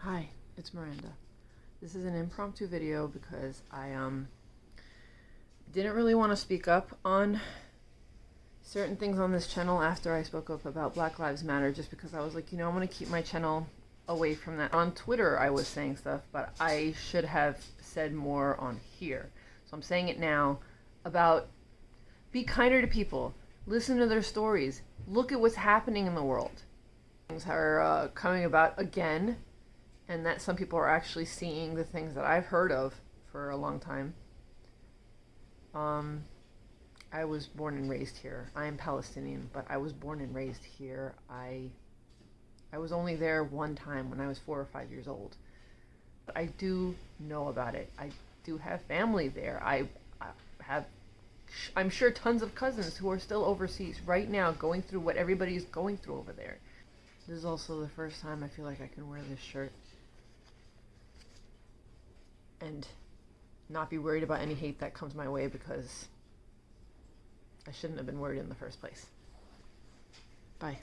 Hi, it's Miranda. This is an impromptu video because I um didn't really want to speak up on certain things on this channel after I spoke up about Black Lives Matter just because I was like, you know, I'm going to keep my channel away from that. On Twitter I was saying stuff, but I should have said more on here. So I'm saying it now about be kinder to people. Listen to their stories. Look at what's happening in the world. Things are uh, coming about again and that some people are actually seeing the things that I've heard of for a long time. Um, I was born and raised here. I am Palestinian, but I was born and raised here. I I was only there one time when I was four or five years old. But I do know about it. I do have family there. I, I have, I'm sure, tons of cousins who are still overseas right now going through what everybody is going through over there. This is also the first time I feel like I can wear this shirt and not be worried about any hate that comes my way because I shouldn't have been worried in the first place. Bye.